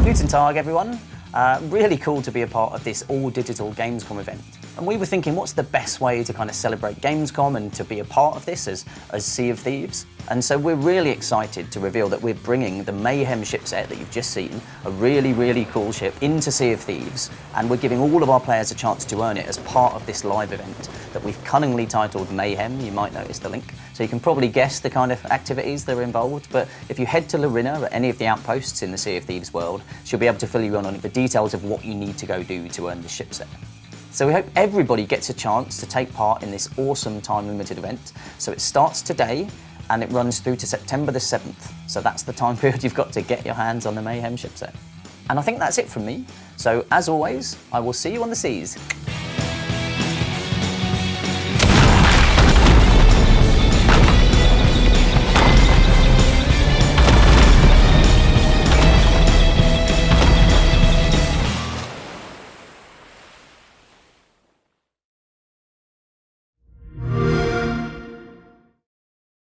Tag, everyone. Uh, really cool to be a part of this all-digital Gamescom event. And we were thinking, what's the best way to kind of celebrate Gamescom and to be a part of this as, as Sea of Thieves? And so we're really excited to reveal that we're bringing the Mayhem ship set that you've just seen, a really, really cool ship, into Sea of Thieves. And we're giving all of our players a chance to earn it as part of this live event that we've cunningly titled Mayhem. You might notice the link. So you can probably guess the kind of activities that are involved. But if you head to Larinna at any of the outposts in the Sea of Thieves world, she'll be able to fill you in on the details of what you need to go do to earn the ship set. So we hope everybody gets a chance to take part in this awesome time limited event. So it starts today and it runs through to September the 7th. So that's the time period you've got to get your hands on the Mayhem ship set. And I think that's it from me. So as always, I will see you on the seas.